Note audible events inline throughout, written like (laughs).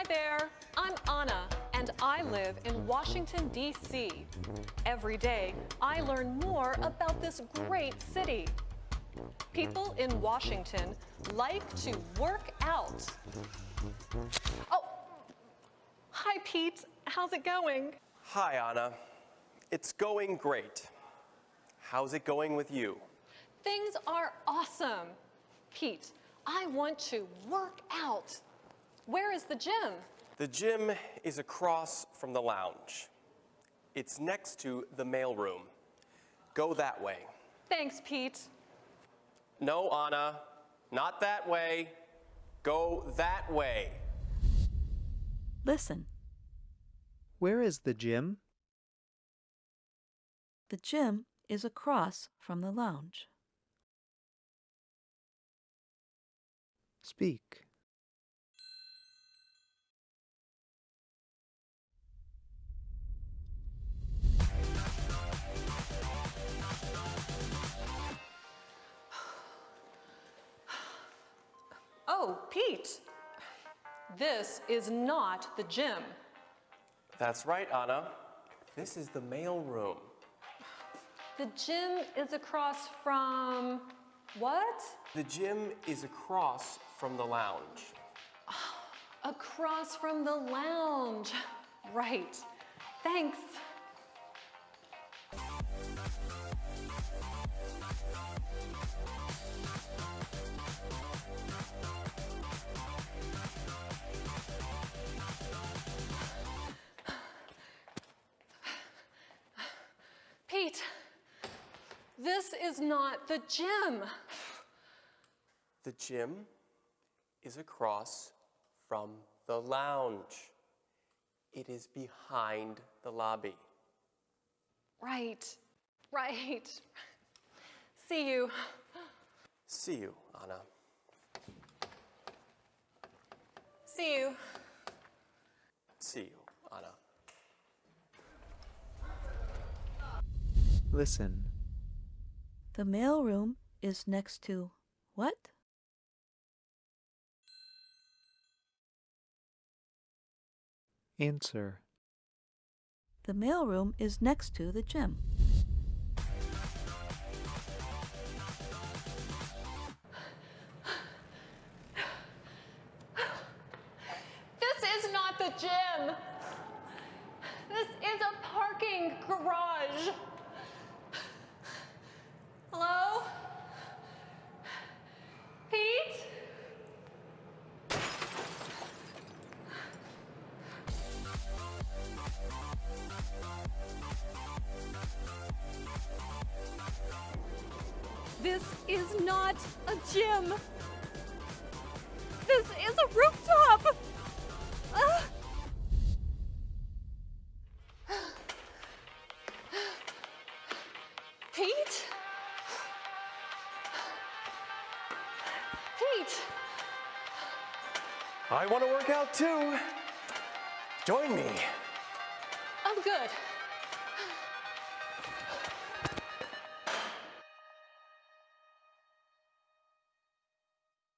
Hi there, I'm Anna, and I live in Washington, D.C. Every day, I learn more about this great city. People in Washington like to work out. Oh, hi, Pete. How's it going? Hi, Anna. It's going great. How's it going with you? Things are awesome. Pete, I want to work out. Where is the gym? The gym is across from the lounge. It's next to the mailroom. Go that way. Thanks, Pete. No, Anna, not that way. Go that way. Listen. Where is the gym? The gym is across from the lounge. Speak. Oh, Pete. This is not the gym. That's right, Anna. This is the mail room. The gym is across from what? The gym is across from the lounge. (sighs) Across from the lounge. (laughs) Right. Thanks. Is not the gym. The gym is across from the lounge. It is behind the lobby. Right, right. See you. See you, Anna. See you. See you, Anna. Listen. The mailroom is next to what? Answer. The mailroom is next to the gym. This is not the gym. This is a parking garage. Hello? Pete? This is not a gym. This is a rooftop. (gasps) Pete? I want to work out too. Join me. I'm good.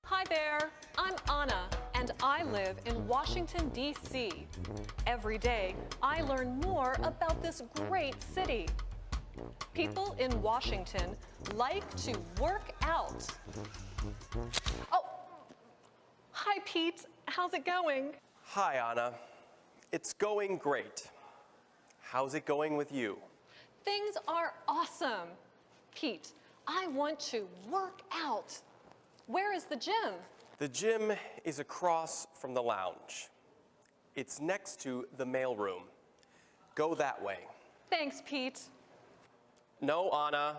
Hi there, I'm Anna, and I live in Washington, D.C. Every day, I learn more about this great city. People in Washington like to work out. Oh, hi, Pete. How's it going? Hi, Anna. It's going great. How's it going with you? Things are awesome. Pete, I want to work out. Where is the gym? The gym is across from the lounge. It's next to the mailroom. Go that way. Thanks, Pete. No, Anna,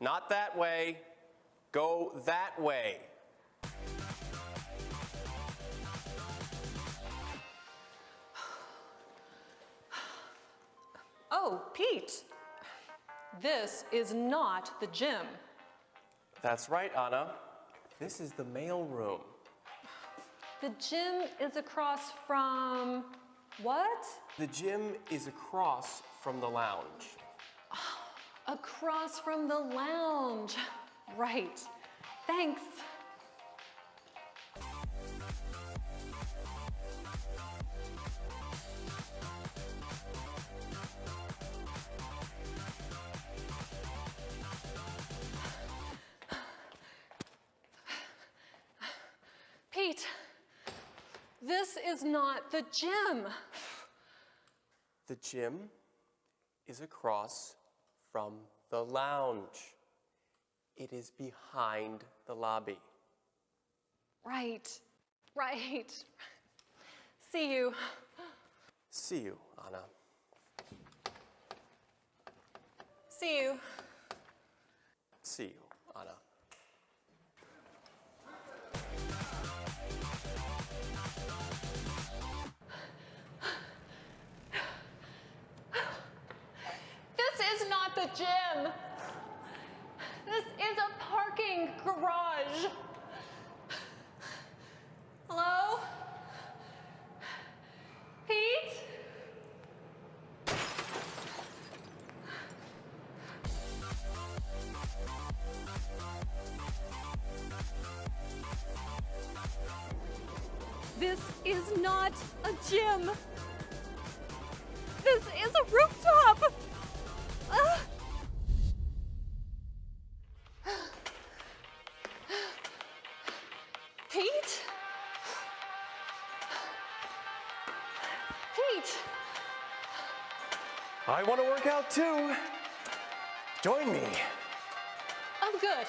not that way. Go that way. Oh, Pete. This is not the gym. That's right, Anna. This is the mail room. The gym is across from what? The gym is across from the lounge. Across from the lounge. Right. Thanks. This is not the gym. The gym is across from the lounge. It is behind the lobby. Right, right. See you. See you, Anna. See you. See you, Anna. The gym. This is a parking garage. Hello? Pete? This is not a gym. This is a rooftop. Pete? I want to work out too. Join me. I'm good.